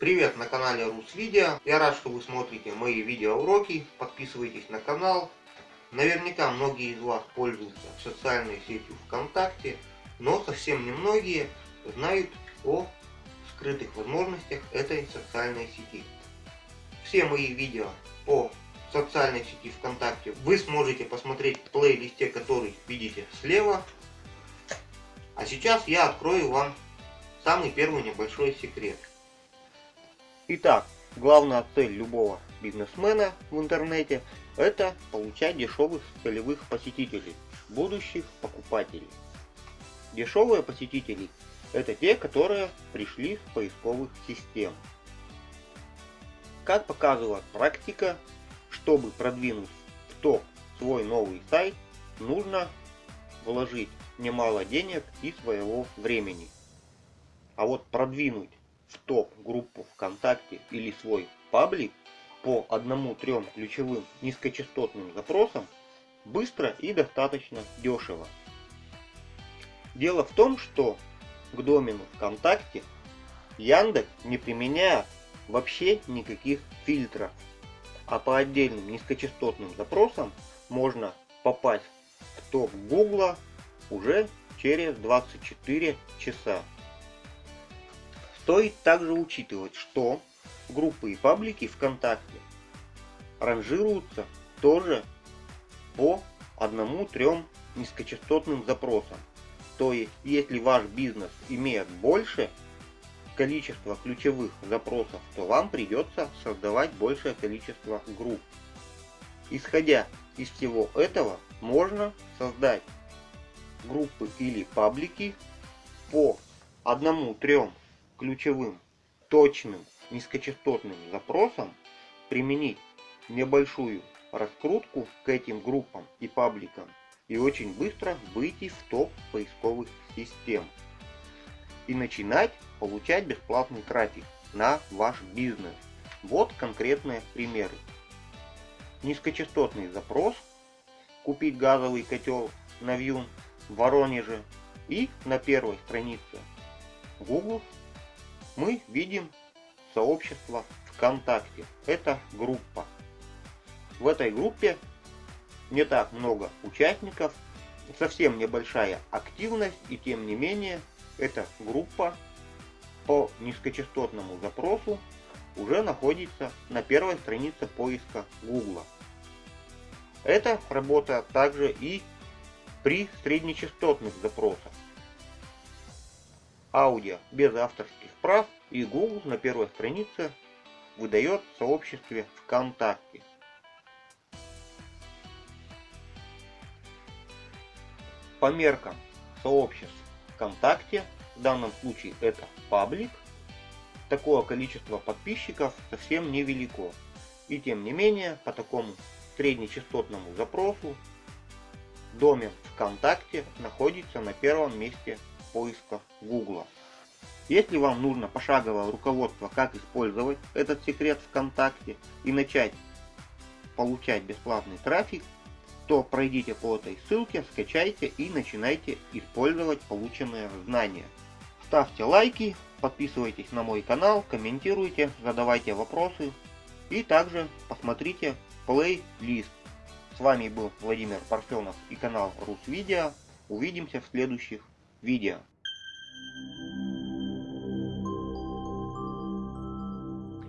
Привет на канале РусВидео. Я рад, что вы смотрите мои видеоуроки. Подписывайтесь на канал. Наверняка многие из вас пользуются социальной сетью ВКонтакте, но совсем немногие знают о скрытых возможностях этой социальной сети. Все мои видео по социальной сети ВКонтакте вы сможете посмотреть в плейлисте, который видите слева. А сейчас я открою вам самый первый небольшой секрет. Итак, главная цель любого бизнесмена в интернете – это получать дешевых целевых посетителей, будущих покупателей. Дешевые посетители – это те, которые пришли с поисковых систем. Как показывает практика, чтобы продвинуть в топ свой новый сайт, нужно вложить немало денег и своего времени. А вот продвинуть в топ-группу ВКонтакте или свой паблик по одному-трем ключевым низкочастотным запросам быстро и достаточно дешево. Дело в том, что к домену ВКонтакте Яндекс не применяет вообще никаких фильтров, а по отдельным низкочастотным запросам можно попасть в топ Гугла уже через 24 часа. Стоит также учитывать, что группы и паблики ВКонтакте ранжируются тоже по одному-трем низкочастотным запросам. То есть, если ваш бизнес имеет больше количество ключевых запросов, то вам придется создавать большее количество групп. Исходя из всего этого, можно создать группы или паблики по одному-трем ключевым, точным, низкочастотным запросам, применить небольшую раскрутку к этим группам и пабликам и очень быстро выйти в топ поисковых систем и начинать получать бесплатный трафик на ваш бизнес. Вот конкретные примеры. Низкочастотный запрос, купить газовый котел на Вьюн в Воронеже и на первой странице Google мы видим сообщество ВКонтакте. Это группа. В этой группе не так много участников, совсем небольшая активность, и тем не менее эта группа по низкочастотному запросу уже находится на первой странице поиска Google. Это работает также и при среднечастотных запросах аудио без авторских прав и Google на первой странице выдает в сообществе ВКонтакте. По меркам сообществ ВКонтакте, в данном случае это паблик, такое количество подписчиков совсем невелико. И тем не менее, по такому среднечастотному запросу, домен ВКонтакте находится на первом месте поиска Google. Если вам нужно пошаговое руководство, как использовать этот секрет ВКонтакте и начать получать бесплатный трафик, то пройдите по этой ссылке, скачайте и начинайте использовать полученные знания. Ставьте лайки, подписывайтесь на мой канал, комментируйте, задавайте вопросы и также посмотрите плейлист. С вами был Владимир Парфенов и канал РусВидео. Увидимся в следующих видео.